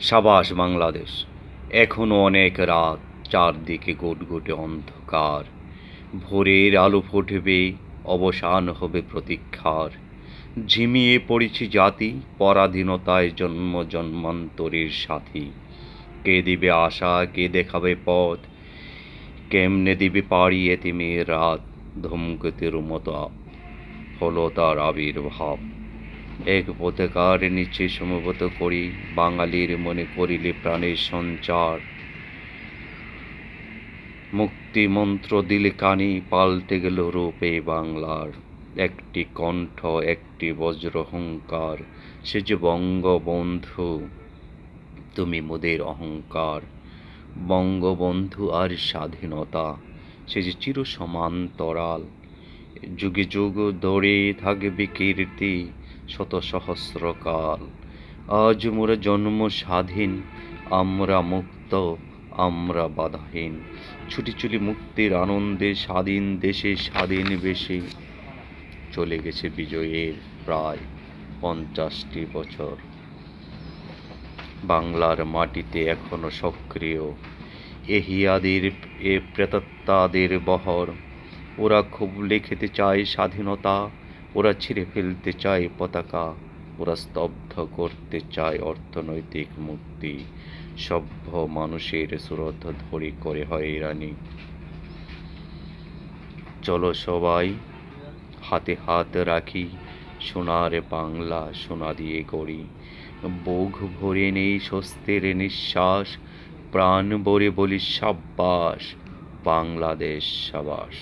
সাবাস বাংলাদেশ। এখনও অনেক রাত, চারদিকে গুটগুটে অন্ধকার। ভোরের আলো ফুটবে, অবসান হবে প্রতীক্ষার। ঝিমিয়ে পড়েছি জাতি, পরাধীনতায় জন্ম জন্মান্তরের সাথী। কে দিবে আশা, কে দেখাবে পথ? কেমনে দিবে পাড়ি এতিমের রাত? ধূমকেতুর মতো হলো তার আবির্ভাব। এক পতাকার নিচে সমবেত করি, বাঙালির মনে করিলে প্রাণের সঞ্চার। মুক্তি মন্ত্র দিলে কানি, পাল্টে গেল রূপে বাংলার। একটি কণ্ঠ, একটি বজ্র হুঙ্কার, সে যে বঙ্গবন্ধু, তুমি মোদের অহংকার। বঙ্গবন্ধু আর স্বাধীনতা, সে যে চির সমান্তরাল যুগে যুগ ধরে থাকবে কীর্তি শত সহস্রকাল। আজ মোরা জন্ম স্বাধীন আমরা মুক্ত, আমরা বাধাহীন। ছুটি চলি মুক্তির আনন্দে স্বাধীন দেশে স্বাধীন বেশে চলে গেছে বিজয়ের প্রায় পঞ্চাশটি বছর। বাংলার মাটিতে এখনও সক্রিয়। এহিয়াদের এ প্রেতাত্মাদের বহর। ওরা খুব লিখিতে চায় স্বাধীনতা। ওরা ছিঁড়ে ফেলতে চায় পতাকা, ওরা স্তব্ধ করতে চায় অর্থনৈতিক মুক্তি। সভ্য মানুষের সুরত ধরে করে হয়রানি চলো সবাই, হাতে হাত রাখি, সোনার বাংলা সোনা দিয়ে গড়ি। বুক ভরে নেই স্বস্তির নিঃশ্বাস, প্রাণ ভরে বলি সাব্বাস, বাংলাদেশ সাবাস।